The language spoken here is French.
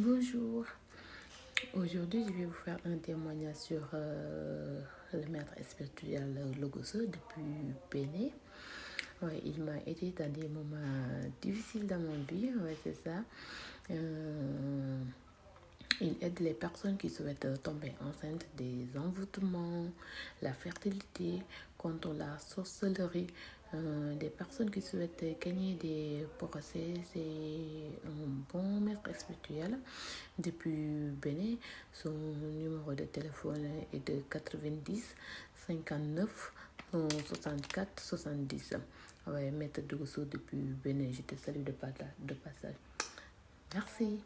Bonjour. Aujourd'hui, je vais vous faire un témoignage sur euh, le maître spirituel Logoso depuis. Ouais, il m'a aidé dans des moments difficiles dans mon vie, c'est ça. Euh, il aide les personnes qui souhaitent tomber enceintes des envoûtements, la fertilité, contre la sorcellerie, euh, des personnes qui souhaitent gagner des procès. Un maître spirituel depuis Bénin. Son numéro de téléphone est de 90 59 64 70. Ouais, maître Dogosso depuis Bénin. Je te salue de passage. Merci.